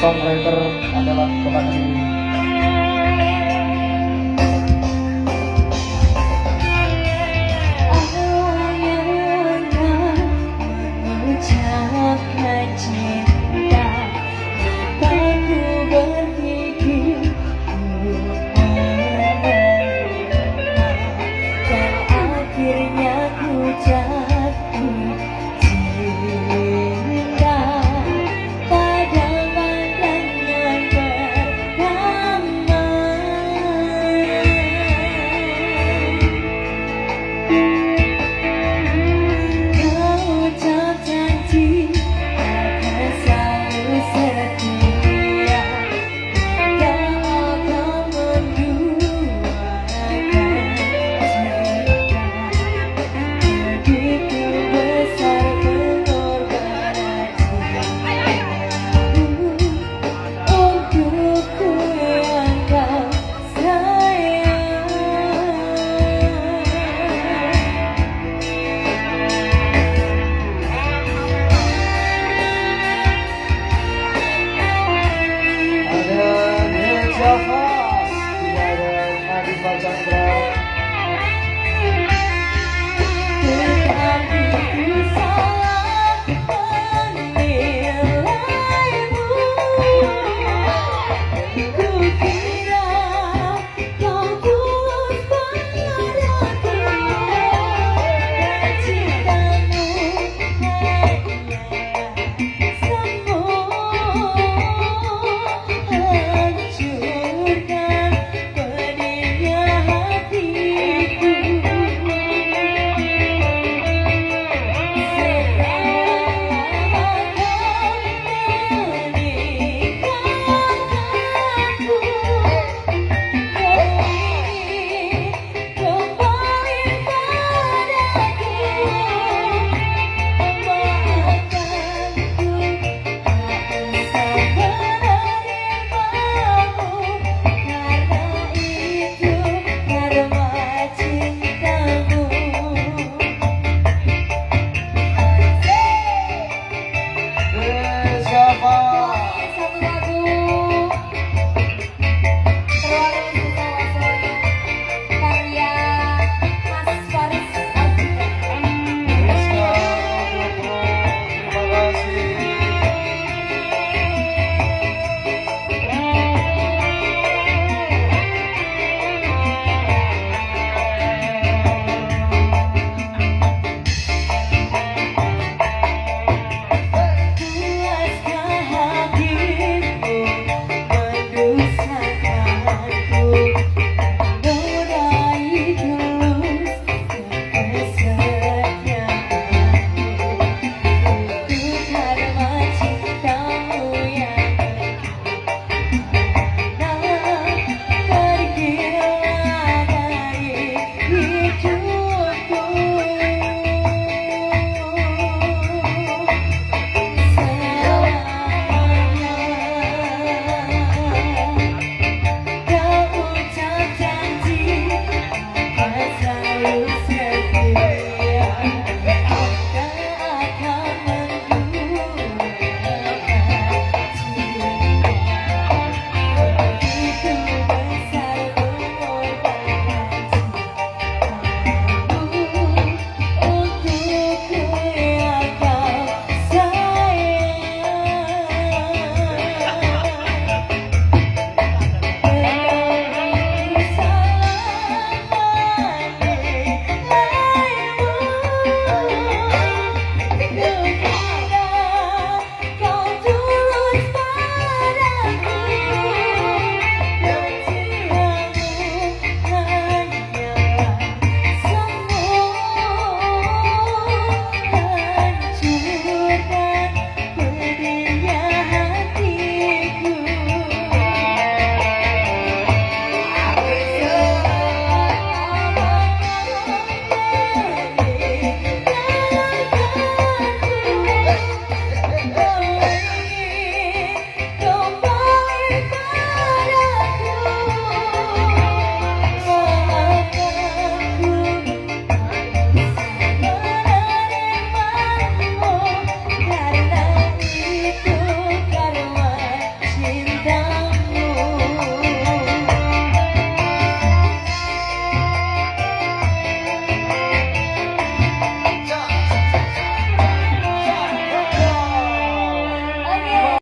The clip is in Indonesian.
songwriter adalah kepada ini.